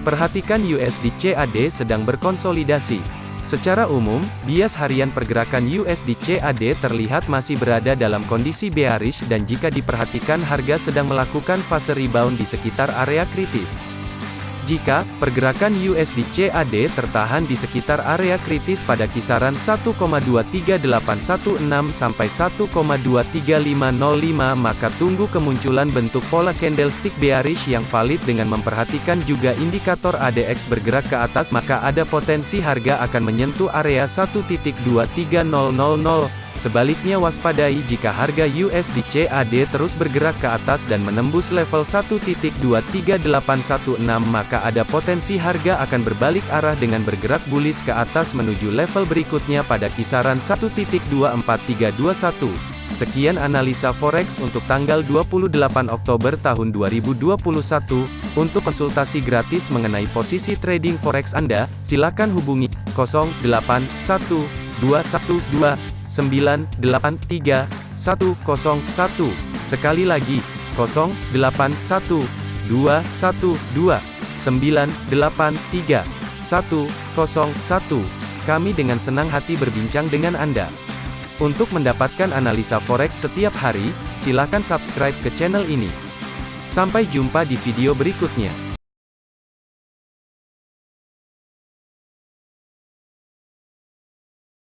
Perhatikan USD CAD sedang berkonsolidasi. Secara umum, bias harian pergerakan USD CAD terlihat masih berada dalam kondisi bearish dan jika diperhatikan harga sedang melakukan fase rebound di sekitar area kritis. Jika pergerakan USD CAD tertahan di sekitar area kritis pada kisaran 1,23816 sampai 1,23505 maka tunggu kemunculan bentuk pola candlestick bearish yang valid dengan memperhatikan juga indikator ADX bergerak ke atas maka ada potensi harga akan menyentuh area 1.23000 Sebaliknya waspadai jika harga USD CAD terus bergerak ke atas dan menembus level 1.23816 maka ada potensi harga akan berbalik arah dengan bergerak bullish ke atas menuju level berikutnya pada kisaran 1.24321. Sekian analisa forex untuk tanggal 28 Oktober tahun 2021. Untuk konsultasi gratis mengenai posisi trading forex Anda, silakan hubungi 081212 983 101. Sekali lagi, 081 212 983 101. Kami dengan senang hati berbincang dengan Anda. Untuk mendapatkan analisa forex setiap hari, silakan subscribe ke channel ini. Sampai jumpa di video berikutnya.